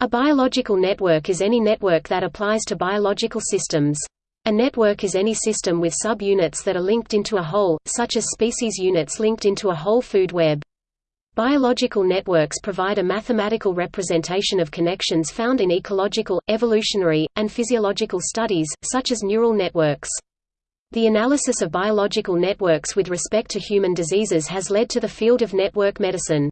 A biological network is any network that applies to biological systems. A network is any system with subunits that are linked into a whole, such as species units linked into a whole food web. Biological networks provide a mathematical representation of connections found in ecological, evolutionary, and physiological studies, such as neural networks. The analysis of biological networks with respect to human diseases has led to the field of network medicine.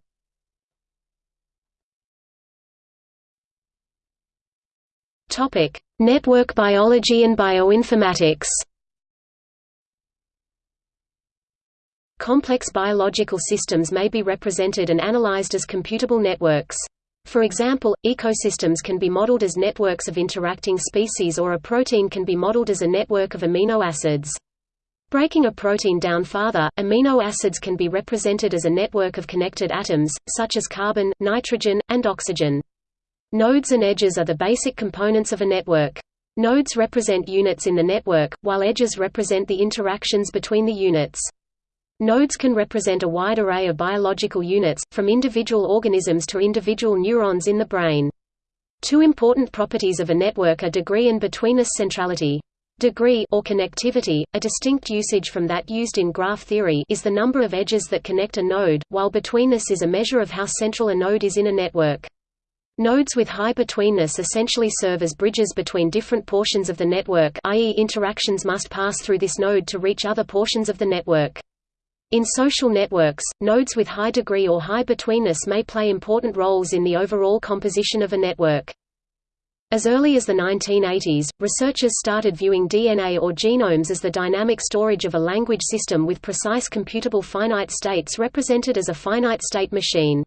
Network biology and bioinformatics Complex biological systems may be represented and analyzed as computable networks. For example, ecosystems can be modeled as networks of interacting species or a protein can be modeled as a network of amino acids. Breaking a protein down farther, amino acids can be represented as a network of connected atoms, such as carbon, nitrogen, and oxygen. Nodes and edges are the basic components of a network. Nodes represent units in the network, while edges represent the interactions between the units. Nodes can represent a wide array of biological units, from individual organisms to individual neurons in the brain. Two important properties of a network are degree and betweenness centrality. Degree or connectivity, a distinct usage from that used in graph theory is the number of edges that connect a node, while betweenness is a measure of how central a node is in a network. Nodes with high betweenness essentially serve as bridges between different portions of the network i.e. interactions must pass through this node to reach other portions of the network. In social networks, nodes with high degree or high betweenness may play important roles in the overall composition of a network. As early as the 1980s, researchers started viewing DNA or genomes as the dynamic storage of a language system with precise computable finite states represented as a finite state machine.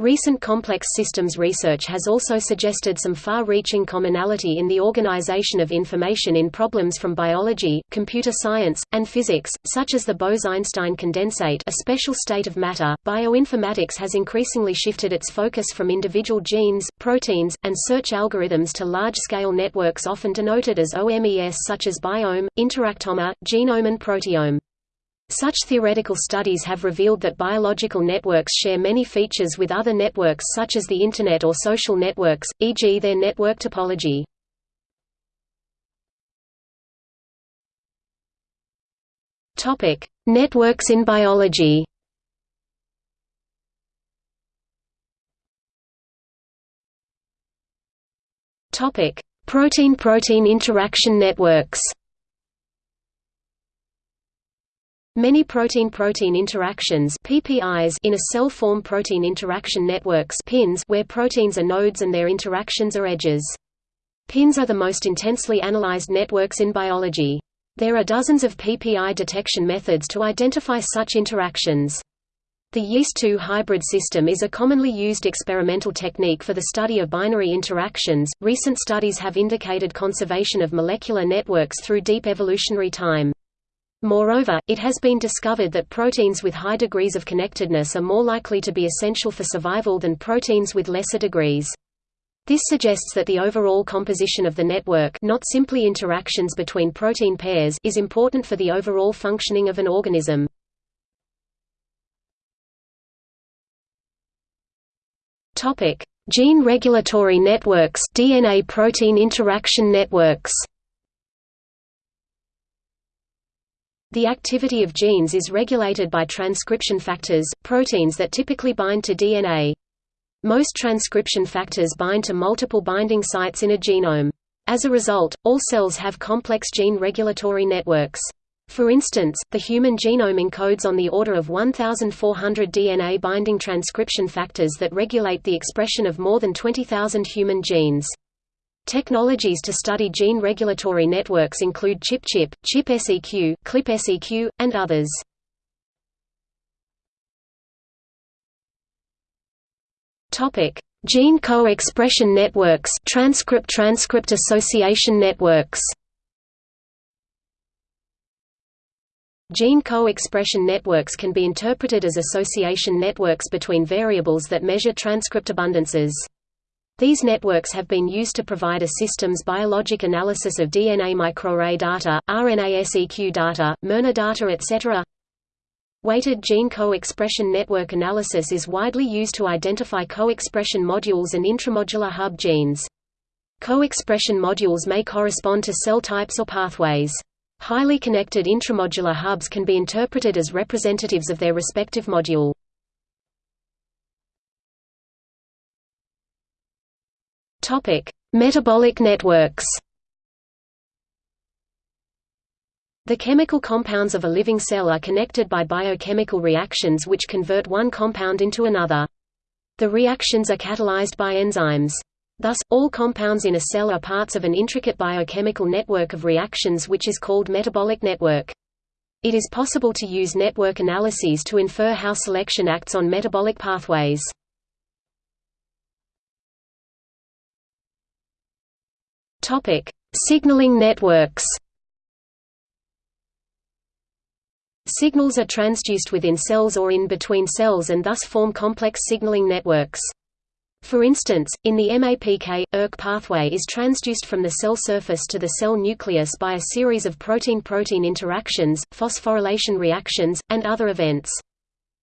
Recent complex systems research has also suggested some far-reaching commonality in the organization of information in problems from biology, computer science, and physics, such as the Bose–Einstein condensate a special state of matter. Bioinformatics has increasingly shifted its focus from individual genes, proteins, and search algorithms to large-scale networks often denoted as OMES such as biome, interactome, genome and proteome. Such theoretical studies have revealed that biological networks share many features with other networks such as the Internet or social networks, e.g. their network topology. Networks in biology Protein-protein interaction networks Many protein-protein interactions PPIs in a cell form protein interaction networks PINs where proteins are nodes and their interactions are edges. PINs are the most intensely analyzed networks in biology. There are dozens of PPI detection methods to identify such interactions. The yeast-2 hybrid system is a commonly used experimental technique for the study of binary interactions. Recent studies have indicated conservation of molecular networks through deep evolutionary time. Moreover, it has been discovered that proteins with high degrees of connectedness are more likely to be essential for survival than proteins with lesser degrees. This suggests that the overall composition of the network not simply interactions between protein pairs is important for the overall functioning of an organism. Gene regulatory networks DNA protein interaction networks The activity of genes is regulated by transcription factors, proteins that typically bind to DNA. Most transcription factors bind to multiple binding sites in a genome. As a result, all cells have complex gene regulatory networks. For instance, the human genome encodes on the order of 1,400 DNA binding transcription factors that regulate the expression of more than 20,000 human genes. Technologies to study gene regulatory networks include ChIP-ChIP, ChIP-seq, CLIP-seq, and others. Topic: Gene co-expression networks, transcript-transcript association networks. Gene co-expression networks can be interpreted as association networks between variables that measure transcript abundances. These networks have been used to provide a system's biologic analysis of DNA microarray data, RNA-seq data, miRNA data etc. Weighted gene co-expression network analysis is widely used to identify co-expression modules and intramodular hub genes. Co-expression modules may correspond to cell types or pathways. Highly connected intramodular hubs can be interpreted as representatives of their respective module. Topic: Metabolic networks. The chemical compounds of a living cell are connected by biochemical reactions which convert one compound into another. The reactions are catalyzed by enzymes. Thus, all compounds in a cell are parts of an intricate biochemical network of reactions which is called metabolic network. It is possible to use network analyses to infer how selection acts on metabolic pathways. Topic: Signaling networks. Signals are transduced within cells or in between cells and thus form complex signaling networks. For instance, in the MAPK, ERK pathway is transduced from the cell surface to the cell nucleus by a series of protein-protein interactions, phosphorylation reactions, and other events.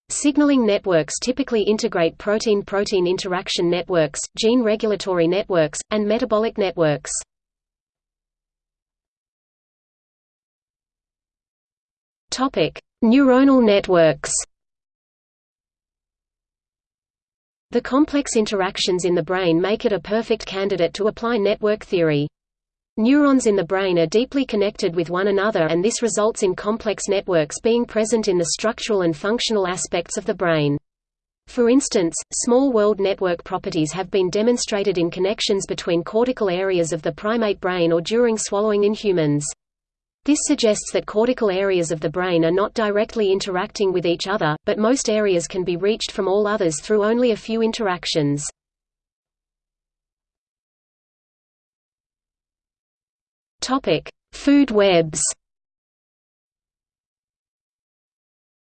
Signaling networks typically integrate protein-protein interaction networks, gene regulatory networks, and metabolic networks. Neuronal networks The complex interactions in the brain make it a perfect candidate to apply network theory. Neurons in the brain are deeply connected with one another and this results in complex networks being present in the structural and functional aspects of the brain. For instance, small world network properties have been demonstrated in connections between cortical areas of the primate brain or during swallowing in humans. This suggests that cortical areas of the brain are not directly interacting with each other, but most areas can be reached from all others through only a few interactions. Food webs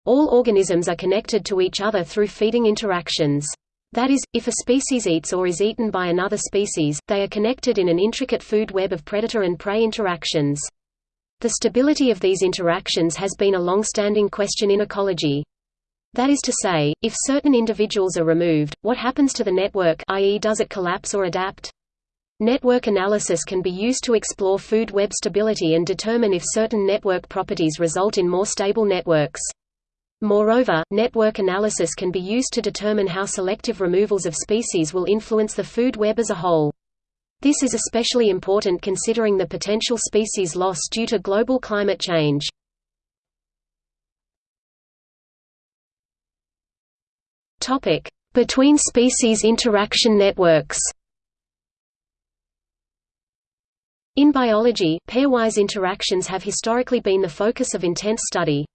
All organisms are connected to each other through feeding interactions. That is, if a species eats or is eaten by another species, they are connected in an intricate food web of predator and prey interactions. The stability of these interactions has been a long-standing question in ecology. That is to say, if certain individuals are removed, what happens to the network i.e. does it collapse or adapt? Network analysis can be used to explore food web stability and determine if certain network properties result in more stable networks. Moreover, network analysis can be used to determine how selective removals of species will influence the food web as a whole. This is especially important considering the potential species loss due to global climate change. Between species interaction networks In biology, pairwise interactions have historically been the focus of intense study.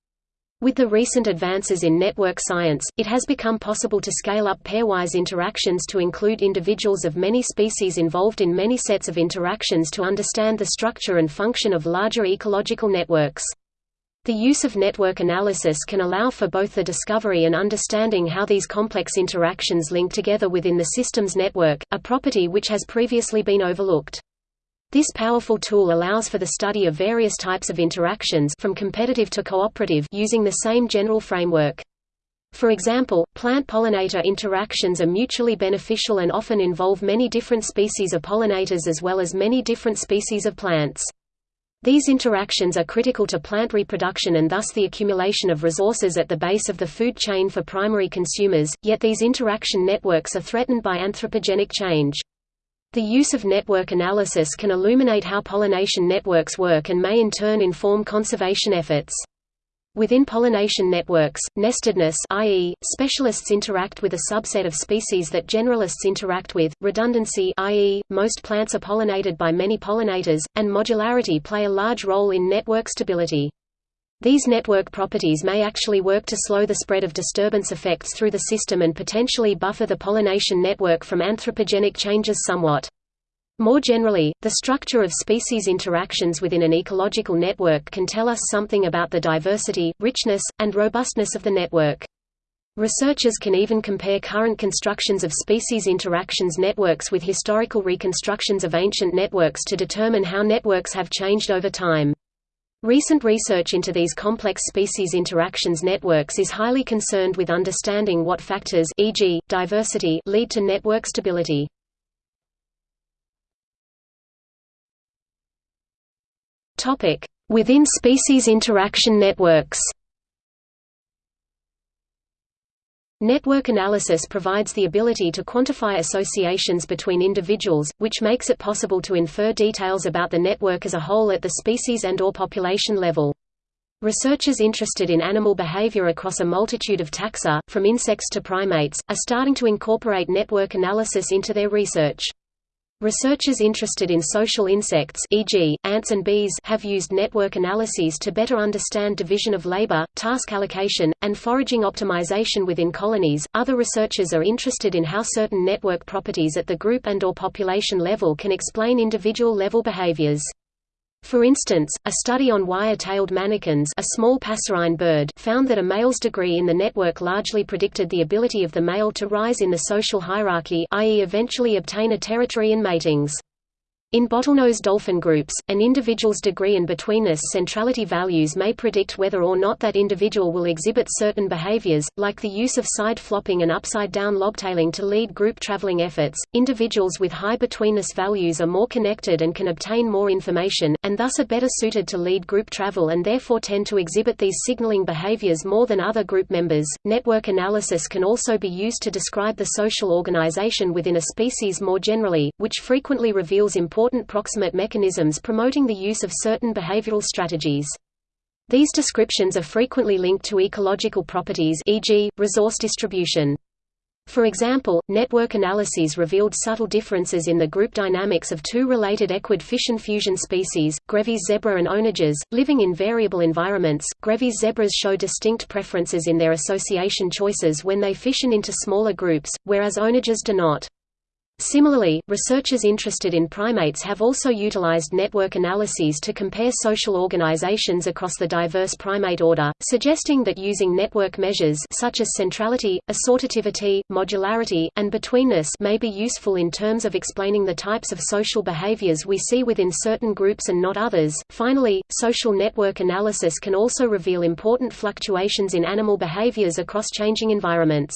With the recent advances in network science, it has become possible to scale up pairwise interactions to include individuals of many species involved in many sets of interactions to understand the structure and function of larger ecological networks. The use of network analysis can allow for both the discovery and understanding how these complex interactions link together within the system's network, a property which has previously been overlooked. This powerful tool allows for the study of various types of interactions from competitive to cooperative using the same general framework. For example, plant-pollinator interactions are mutually beneficial and often involve many different species of pollinators as well as many different species of plants. These interactions are critical to plant reproduction and thus the accumulation of resources at the base of the food chain for primary consumers, yet these interaction networks are threatened by anthropogenic change. The use of network analysis can illuminate how pollination networks work and may in turn inform conservation efforts. Within pollination networks, nestedness i.e., specialists interact with a subset of species that generalists interact with, redundancy i.e., most plants are pollinated by many pollinators, and modularity play a large role in network stability. These network properties may actually work to slow the spread of disturbance effects through the system and potentially buffer the pollination network from anthropogenic changes somewhat. More generally, the structure of species interactions within an ecological network can tell us something about the diversity, richness, and robustness of the network. Researchers can even compare current constructions of species interactions networks with historical reconstructions of ancient networks to determine how networks have changed over time. Recent research into these complex species interactions networks is highly concerned with understanding what factors e.g., diversity lead to network stability. Within species interaction networks Network analysis provides the ability to quantify associations between individuals, which makes it possible to infer details about the network as a whole at the species and or population level. Researchers interested in animal behavior across a multitude of taxa, from insects to primates, are starting to incorporate network analysis into their research. Researchers interested in social insects e.g., ants and bees have used network analyses to better understand division of labor, task allocation, and foraging optimization within colonies. Other researchers are interested in how certain network properties at the group and or population level can explain individual level behaviors. For instance, a study on wire-tailed manakins a small passerine bird found that a male's degree in the network largely predicted the ability of the male to rise in the social hierarchy i.e. eventually obtain a territory in matings. In bottlenose dolphin groups, an individual's degree and betweenness centrality values may predict whether or not that individual will exhibit certain behaviors, like the use of side flopping and upside-down lobtailing to lead group traveling efforts. Individuals with high betweenness values are more connected and can obtain more information, and thus are better suited to lead group travel and therefore tend to exhibit these signaling behaviors more than other group members. Network analysis can also be used to describe the social organization within a species more generally, which frequently reveals important important proximate mechanisms promoting the use of certain behavioral strategies. These descriptions are frequently linked to ecological properties e.g., resource distribution. For example, network analyses revealed subtle differences in the group dynamics of two related equid fission fusion species, Grevy's zebra and onagers, living in variable environments. Grevy's zebras show distinct preferences in their association choices when they fission into smaller groups, whereas onagers do not. Similarly, researchers interested in primates have also utilized network analyses to compare social organizations across the diverse primate order, suggesting that using network measures such as centrality, assortativity, modularity, and betweenness may be useful in terms of explaining the types of social behaviors we see within certain groups and not others. Finally, social network analysis can also reveal important fluctuations in animal behaviors across changing environments.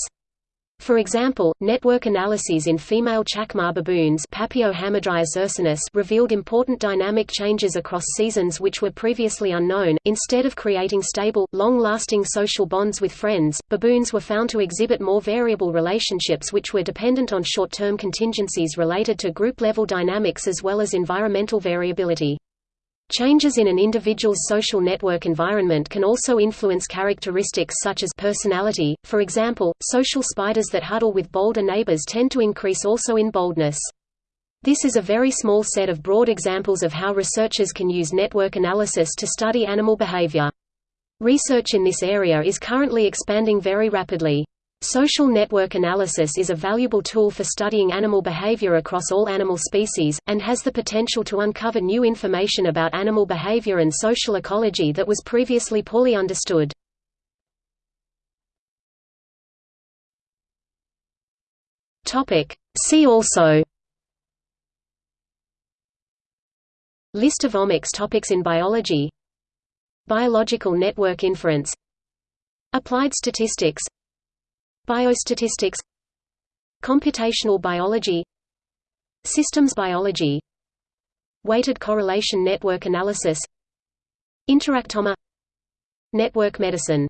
For example, network analyses in female chacma baboons ursinus revealed important dynamic changes across seasons which were previously unknown. Instead of creating stable, long-lasting social bonds with friends, baboons were found to exhibit more variable relationships which were dependent on short-term contingencies related to group-level dynamics as well as environmental variability. Changes in an individual's social network environment can also influence characteristics such as personality, for example, social spiders that huddle with bolder neighbors tend to increase also in boldness. This is a very small set of broad examples of how researchers can use network analysis to study animal behavior. Research in this area is currently expanding very rapidly. Social network analysis is a valuable tool for studying animal behavior across all animal species, and has the potential to uncover new information about animal behavior and social ecology that was previously poorly understood. See also. List of omics topics in biology. Biological network inference. Applied statistics Biostatistics Computational biology Systems biology Weighted correlation network analysis Interactoma Network medicine